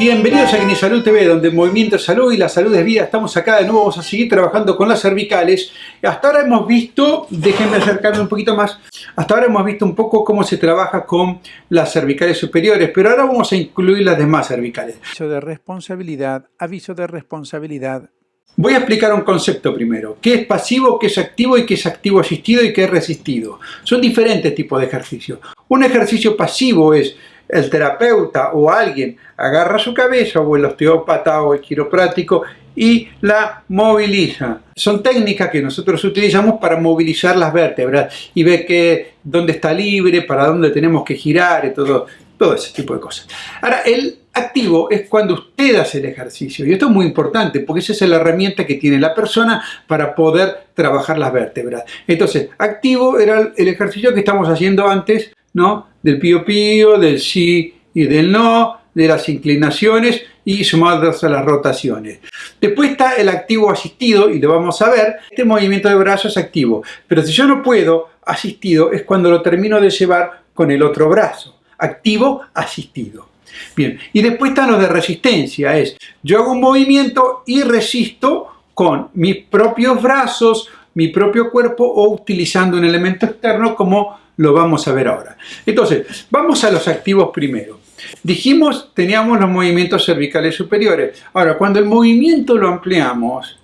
Bienvenidos a Kine Salud TV, donde el movimiento es salud y la salud es vida. Estamos acá de nuevo, vamos a seguir trabajando con las cervicales. Hasta ahora hemos visto, déjenme acercarme un poquito más, hasta ahora hemos visto un poco cómo se trabaja con las cervicales superiores, pero ahora vamos a incluir las demás cervicales. Aviso de responsabilidad, aviso de responsabilidad. Voy a explicar un concepto primero. ¿Qué es pasivo, qué es activo y qué es activo asistido y qué es resistido? Son diferentes tipos de ejercicios. Un ejercicio pasivo es el terapeuta o alguien agarra su cabeza o el osteópata o el quiroprático y la moviliza. Son técnicas que nosotros utilizamos para movilizar las vértebras y ver que, dónde está libre, para dónde tenemos que girar y todo, todo ese tipo de cosas. Ahora, el activo es cuando usted hace el ejercicio y esto es muy importante porque esa es la herramienta que tiene la persona para poder trabajar las vértebras. Entonces, activo era el ejercicio que estamos haciendo antes ¿no? Del pío pío, del sí y del no, de las inclinaciones y sumadas a las rotaciones. Después está el activo asistido y lo vamos a ver. Este movimiento de brazo es activo, pero si yo no puedo, asistido es cuando lo termino de llevar con el otro brazo. Activo, asistido. Bien, y después están los de resistencia, es yo hago un movimiento y resisto con mis propios brazos, mi propio cuerpo o utilizando un elemento externo como lo vamos a ver ahora. Entonces, vamos a los activos primero. Dijimos, teníamos los movimientos cervicales superiores. Ahora, cuando el movimiento lo ampliamos,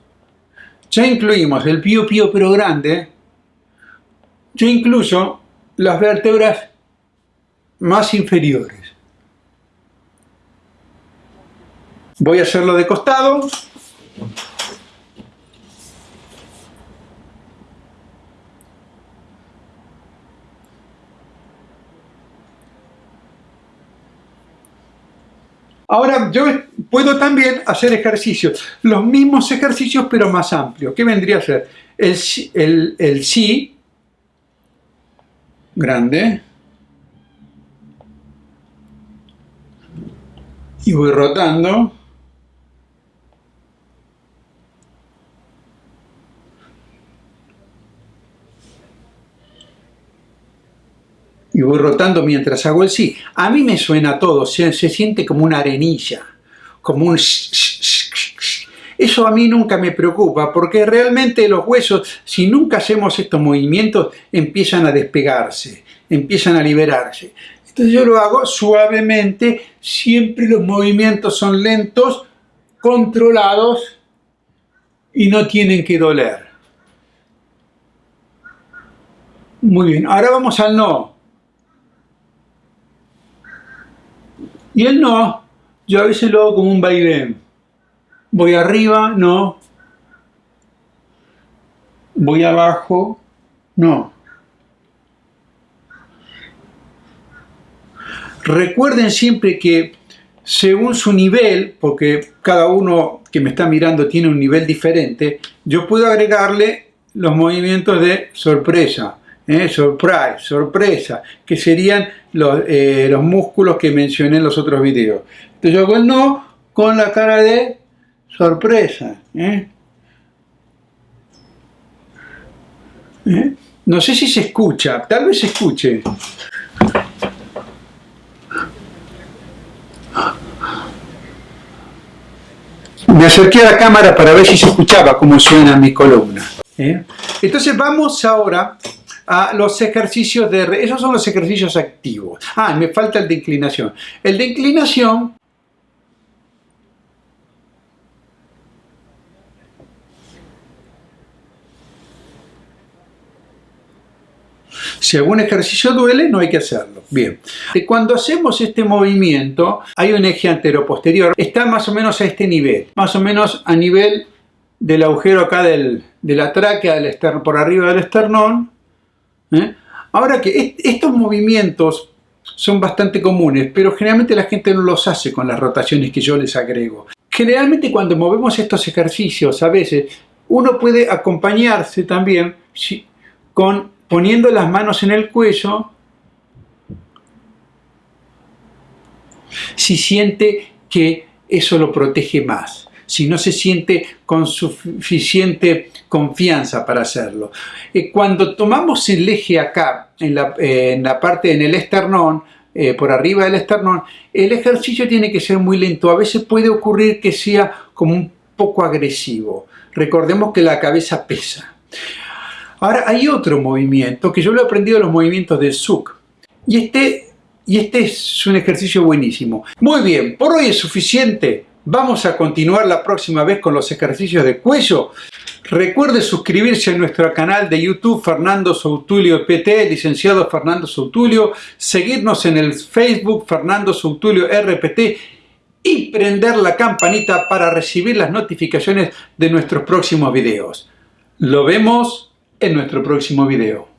ya incluimos el pío pío pero grande, yo incluso las vértebras más inferiores. Voy a hacerlo de costado. Ahora, yo puedo también hacer ejercicios, los mismos ejercicios pero más amplios. ¿Qué vendría a ser? El, el, el sí, grande, y voy rotando. Y voy rotando mientras hago el sí. A mí me suena todo, se, se siente como una arenilla, como un... Eso a mí nunca me preocupa, porque realmente los huesos, si nunca hacemos estos movimientos, empiezan a despegarse, empiezan a liberarse. Entonces yo lo hago suavemente, siempre los movimientos son lentos, controlados y no tienen que doler. Muy bien, ahora vamos al no. Y él no, yo a veces lo hago como un vaivén. Voy arriba, no. Voy abajo, no. Recuerden siempre que según su nivel, porque cada uno que me está mirando tiene un nivel diferente, yo puedo agregarle los movimientos de sorpresa. ¿Eh? surprise, sorpresa, que serían los, eh, los, músculos que mencioné en los otros videos. Entonces yo hago no con la cara de sorpresa. ¿eh? No sé si se escucha, tal vez se escuche. Me acerqué a la cámara para ver si se escuchaba cómo suena mi columna. Entonces vamos ahora a los ejercicios de... Esos son los ejercicios activos. Ah, me falta el de inclinación. El de inclinación... Si algún ejercicio duele, no hay que hacerlo. Bien. Cuando hacemos este movimiento, hay un eje antero-posterior. Está más o menos a este nivel. Más o menos a nivel del agujero acá del, de la tráquea, del por arriba del esternón. ¿Eh? Ahora que estos movimientos son bastante comunes, pero generalmente la gente no los hace con las rotaciones que yo les agrego. Generalmente cuando movemos estos ejercicios, a veces, uno puede acompañarse también con poniendo las manos en el cuello si siente que eso lo protege más si no se siente con suficiente confianza para hacerlo. Eh, cuando tomamos el eje acá, en la, parte en el esternón, eh, por arriba del esternón, el ejercicio tiene que ser muy lento. A veces puede ocurrir que sea como un poco agresivo. Recordemos que la cabeza pesa. Ahora hay otro movimiento que yo lo he aprendido en los movimientos del SUC. Y este, y este es un ejercicio buenísimo. Muy bien, por hoy es suficiente. Vamos a continuar la próxima vez con los ejercicios de cuello. Recuerde suscribirse a nuestro canal de YouTube Fernando Soutulio PT, licenciado Fernando Soutulio, seguirnos en el Facebook Fernando Soutulio RPT y prender la campanita para recibir las notificaciones de nuestros próximos videos. Lo vemos en nuestro próximo video.